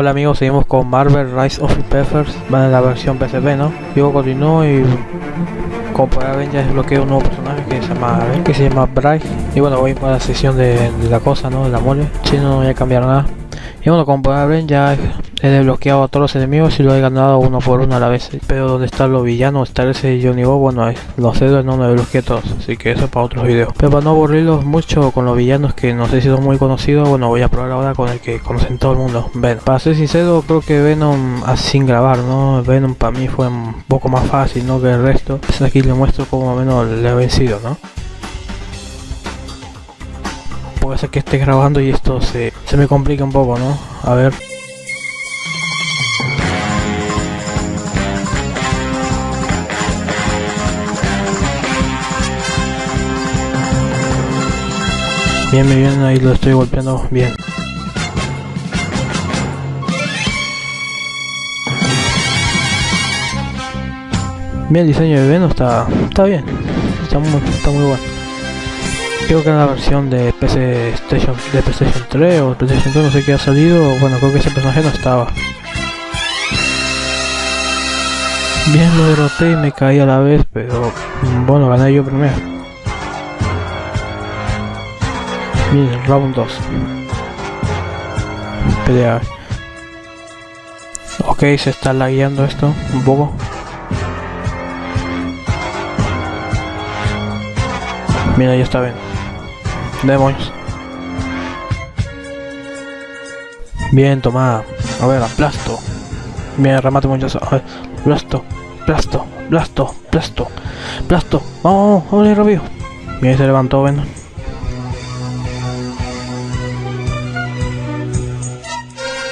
Hola amigos, seguimos con Marvel Rise of the Peppers, van en la versión PSP, ¿no? Yo continúo y como podrán ver ya desbloqueo un nuevo personaje que se llama que se llama Bryce y bueno voy para la sesión de, la cosa, ¿no? De la mole, si no, no voy a cambiar nada. Y bueno, como podrán ver ya he desbloqueado a todos los enemigos y lo he ganado uno por uno a la vez. Pero donde están los villanos, está ese Johnny Bob, bueno, los dedos no me desbloqueé todos, así que eso es para otros videos. Pero para no aburrirlos mucho con los villanos que no sé si son muy conocidos, bueno, voy a probar ahora con el que conocen todo el mundo, Venom. Para ser sincero, creo que Venom sin grabar, ¿no? Venom para mí fue un poco más fácil, ¿no? Que el resto. Pues aquí le muestro como menos le he vencido, ¿no? Puede ser que esté grabando y esto se, se me complica un poco, ¿no? A ver. Bien, bien, ahí lo estoy golpeando bien. Bien, el diseño de Venom está, está bien, está muy, está muy bueno. Creo que en la versión de PC Station, de PlayStation 3 o PlayStation 2 no sé qué ha salido, bueno creo que ese personaje no estaba. Bien lo derroté y me caí a la vez, pero bueno, gané yo primero. Bien, round 2. Pelea. Ok, se está lagueando esto un poco. Mira, ya está bien. Demonios. Bien, toma. A ver, aplasto. Bien, remate muchas. A ver, plasto, plasto, plasto, plasto, plasto. Vamos, vamos, vamos, rápido. Bien, se levantó, ven.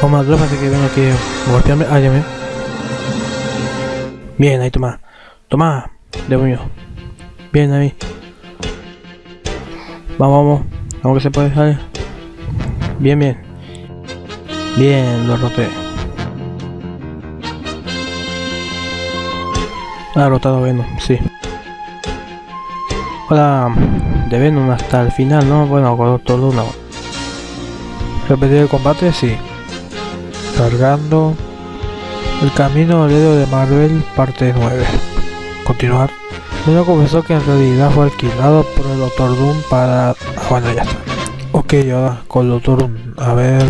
Como la tropa que vengo aquí a golpearme. Ah, ya me. Bien, ahí toma. Toma. Mío. Bien ahí. Vamos, vamos. Vamos que se puede salir. Bien, bien. Bien, lo roté. Ha rotado Venom, sí. Hola, de Venom hasta el final, ¿no? Bueno, con todo uno. Repetir el combate, sí cargando el camino al dedo de Marvel parte 9 continuar Luego confesó que en realidad fue alquilado por el Doctor Doom para... Bueno, ya está. Ok, ahora con Doctor Doom. A ver...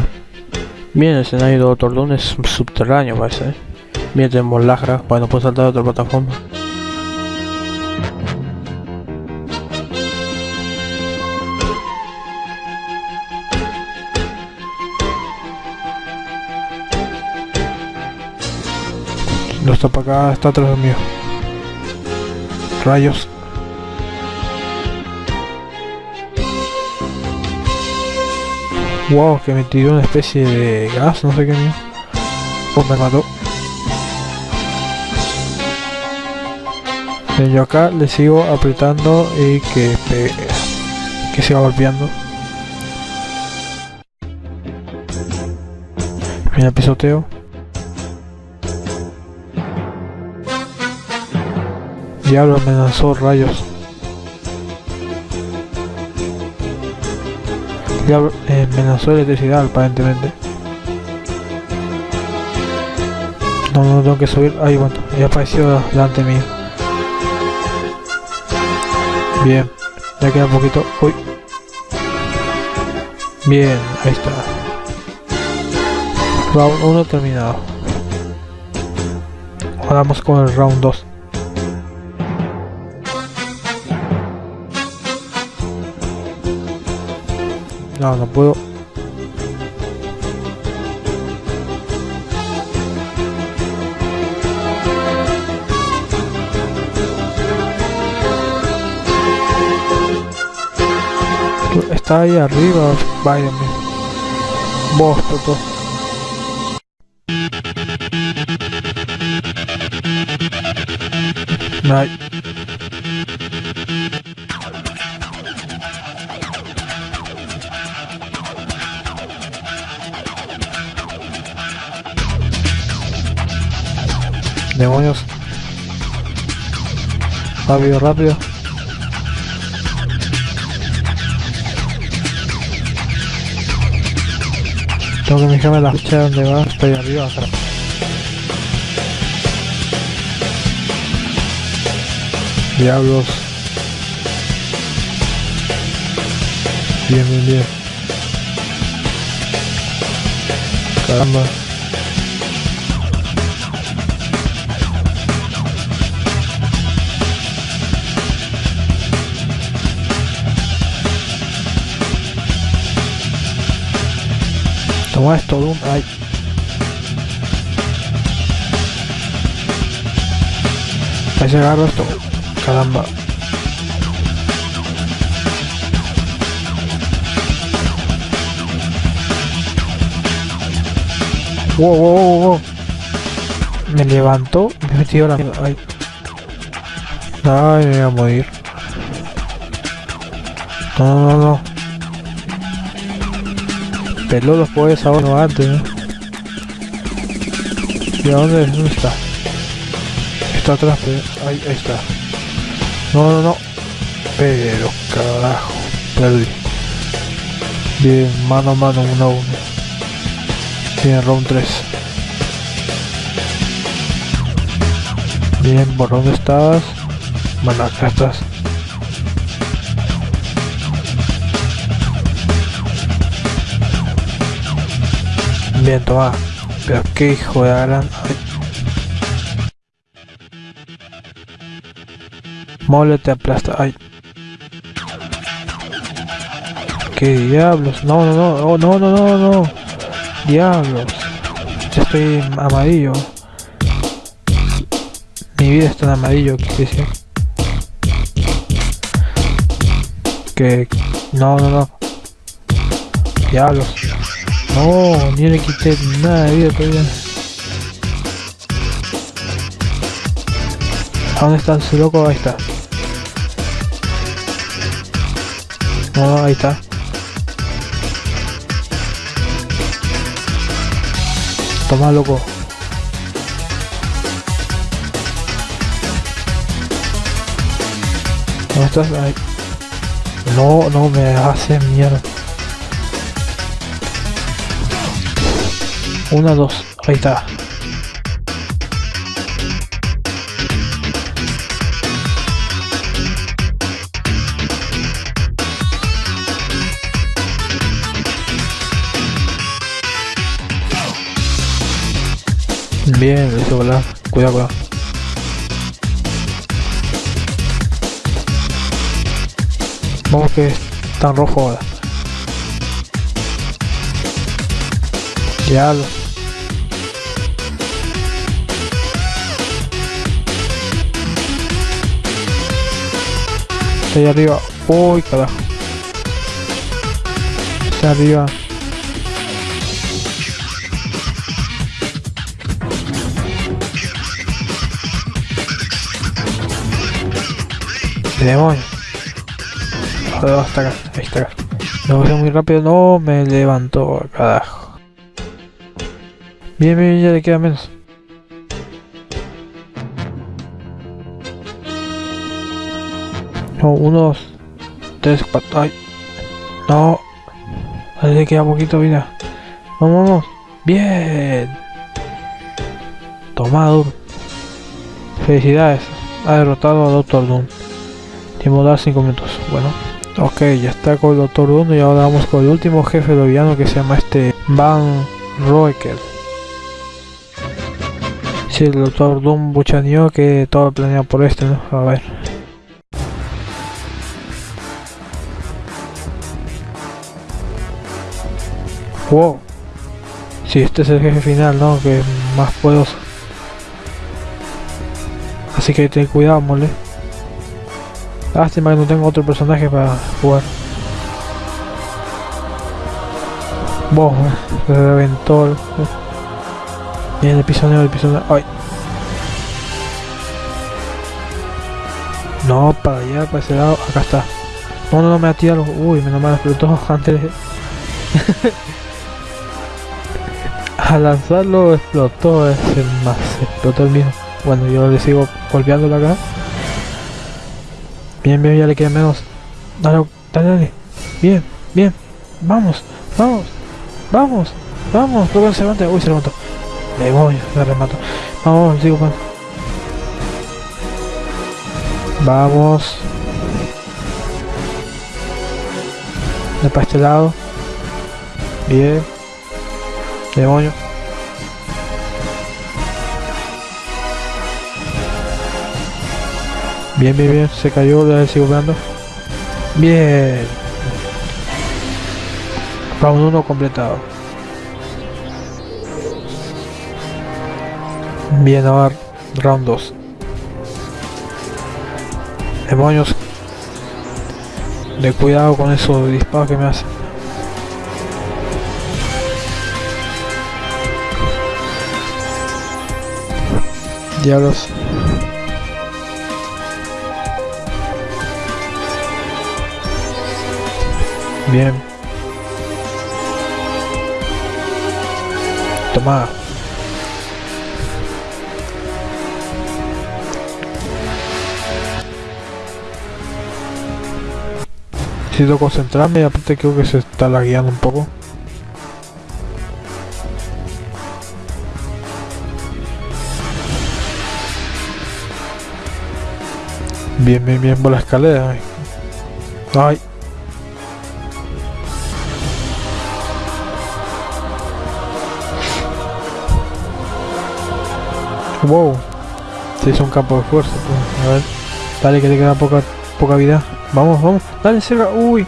Bien, el escenario de Doctor Doom es subterráneo, parece. Bien, tenemos Lagra. Bueno, puedo saltar a otra plataforma. No está para acá, está atrás mío. Rayos. Wow, que me tiró una especie de gas, no sé qué mío. Oh, me mató. Yo acá le sigo apretando y que, que siga golpeando. Mira, pisoteo. Diablo me lanzó rayos. Diablo eh, me lanzó electricidad aparentemente. No, no tengo que subir. Ahí bueno, ya apareció delante mío. Bien, ya queda poquito. Uy. Bien, ahí está. Round 1 terminado. Ahora vamos con el round 2. No, no puedo. Está ahí arriba, váyame. Vos. Night. Demonios. Rápido, rápido. Tengo que fijarme la fecha donde va. Estoy arriba acá. Diablos. Bien, bien, bien. Caramba. Toma esto, Doom. Ay. Se agarra esto. Caramba. Wow, wow, wow, wow. Me levantó, me metió la mierda. Ay. Ay, me voy a morir. No, no, no. Peló los poderes ahora no antes. ¿Y a dónde, dónde está? Está atrás, pero... Ahí, ahí está. No, no, no. Pero, carajo. Perdí. Bien, mano a mano, uno a uno. Bien, round 3. Bien, ¿por dónde estás? Bueno, acá estás. Bien, toma. Pero qué hijo de gran... Mole te aplasta. Ay. ¿Qué diablos? No, no, no, oh, no, no, no, no. Diablos. Estoy amarillo. Mi vida está en amarillo, ¿qué? Que... No, no, no. Diablos. No, ni le quité nada de vida todavía. ¿Dónde está ese loco? Ahí está. No, ahí está. Toma, loco. ¿Dónde estás? Ahí. No, no me hace mierda. Una, dos. Ahí está. Bien. Cuidado, cuidado. Vamos que está en rojo ahora. Ya lo... Está ahí arriba. Uy, carajo. Está arriba. Demonio. Joder, hasta acá. Ahí está acá. Me voy muy rápido. No, me levantó, carajo. Bien, bien, ya le queda menos. No, uno, dos, tres, cuatro. Ay. No. Ahí le queda poquito vida. Vamos. Bien. Tomado. Felicidades. Ha derrotado a Doctor Doom. Tiempo dar 5 minutos. Bueno. Ok, ya está con el Doctor Doom y ahora vamos con el último jefe de villano que se llama este Van Roekel. Sí, el Doctor Doom buchaneó que todo planeado por este, ¿no? A ver. Wow. Sí, este es el jefe final, ¿no? Que es más poderoso. Así que ten cuidado, mole. Lástima que no tengo otro personaje para jugar. Wow, se reventó. El... Bien, el pisoneo, el pisoneo. Ay. No, para allá, para ese lado. Acá está. No, no, no me ha tirado. Uy, menos mal explotó antes. Al lanzarlo explotó ese más, explotó el mismo. Bueno, yo le sigo golpeándolo acá. Bien, bien, ya le queda menos. Dale, dale. Bien, bien. Vamos, vamos, vamos. Vamos, que se levanta. Uy, se levantó. Demonios, me remato. Vamos, sigo con. Vamos. De para este lado. Bien. Demonio. Bien, bien, bien. Se cayó, le sigo veando. Bien. Round 1 completado. Bien, ahora round 2. Demonios. De cuidado con esos disparos que me hacen. Diablos. Bien. Toma. Necesito concentrarme y aparte creo que se está lagueando un poco. Bien, bien, bien por la escalera. Ay. Wow. Se hizo un campo de fuerza. Pues. A ver. Dale que te queda poca, poca vida. Vamos, vamos. Dale, cerca. Uy.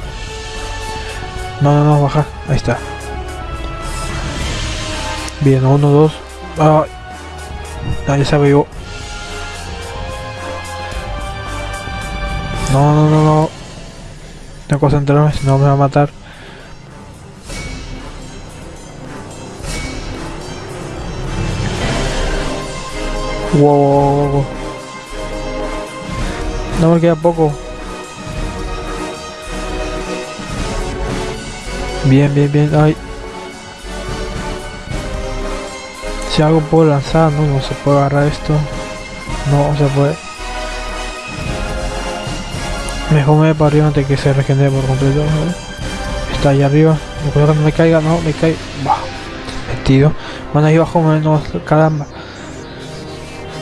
No, no, no, baja. Ahí está. Bien, uno, dos. Ay. Ya se yo. No, no, no, no. Tengo que concentrarme, si no me va a matar. Wow. No me queda poco. Bien, bien, bien. Ay. Si algo puedo lanzar, no, no se puede agarrar esto. No se puede. Mejor me para arriba antes que se regenere por completo. Está ahí arriba. No que no me caiga, no, me cae. Bah, metido. Van ahí abajo, menos caramba.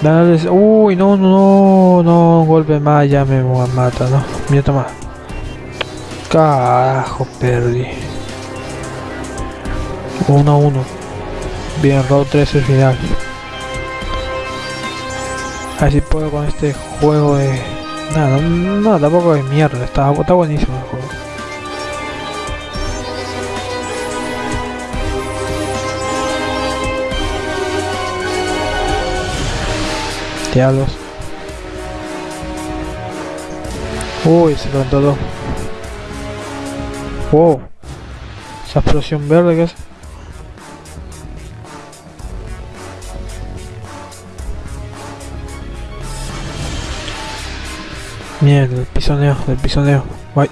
Dale, uy, no, no, no, un golpe más, ya me mata, ¿no? Mira, toma. Carajo, perdí. 1 a 1. Bien, round 3 el final. Así puedo con este juego de... Nada, no, tampoco de mierda, está, está buenísimo el juego. Diablos. Uy, se levantó todo. Wow. Esa explosión verde que es. Mierda, el pisoneo, el pisoneo. Guay.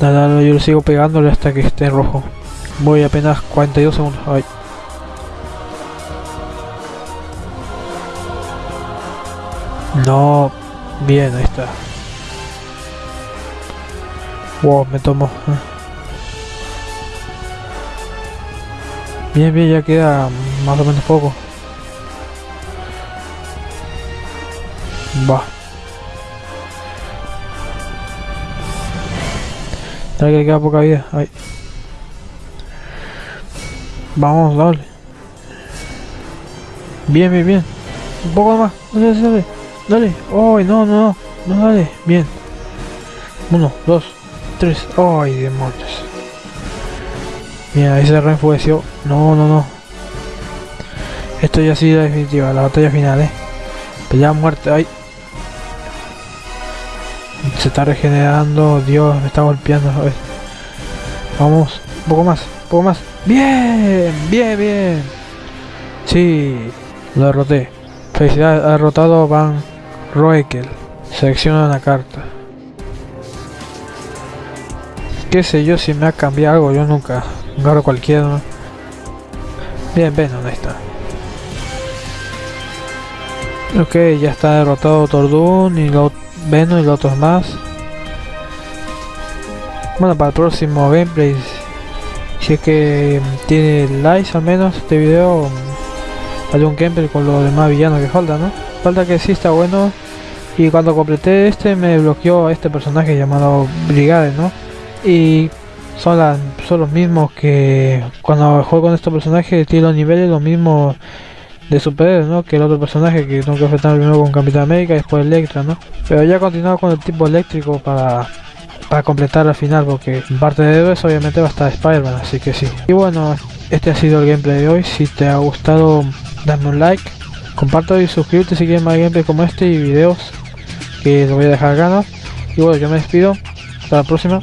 Nada, yo lo sigo pegándole hasta que esté en rojo. Voy apenas 42 segundos. Ay. No, bien, ahí está. Wow, me tomo. Bien, bien, ya queda más o menos poco. Va. Ya que queda poca vida. Ahí. Vamos, dale. Bien, bien, bien. Un poco más. Dale, dale. Dale. ¡Ay, no, no, no! No, dale. Bien. Uno, dos, tres. ¡Ay, demonios! Mira, ahí se reenfueció. No, no, no. Esto ya ha sido definitiva, la batalla final, eh. Pelea muerte, ay. Se está regenerando, Dios, me está golpeando. Vamos, un poco más, un poco más. Bien, bien, bien. Sí, lo derroté. Felicidades, ha derrotado Van Roekel. Selecciona una carta. Qué sé yo si me ha cambiado algo, yo nunca. Agarro cualquiera. Bien, ven, ¿dónde está? Ok, ya está derrotado Tordun y lo Venom y los otros más. Bueno, para el próximo gameplay Si es que tiene likes al menos este video, hay un gameplay con los demás villanos que falta, ¿no? Falta que sí está bueno. Y cuando completé este me bloqueó a este personaje llamado Brigade, ¿no? Y son, las, son los mismos que cuando juego con estos personajes tiene los niveles los mismos de superhéroes, ¿no? Que el otro personaje que tengo que enfrentar primero con Capitán América y después Electra, ¿no? Pero ya continuado con el tipo eléctrico para para completar al final porque parte de héroes obviamente va a estar Spider-Man así que sí y bueno este ha sido el gameplay de hoy si te ha gustado dame un like comparto y suscríbete si quieres más gameplay como este y videos que lo voy a dejar ¿no? y bueno yo me despido hasta la próxima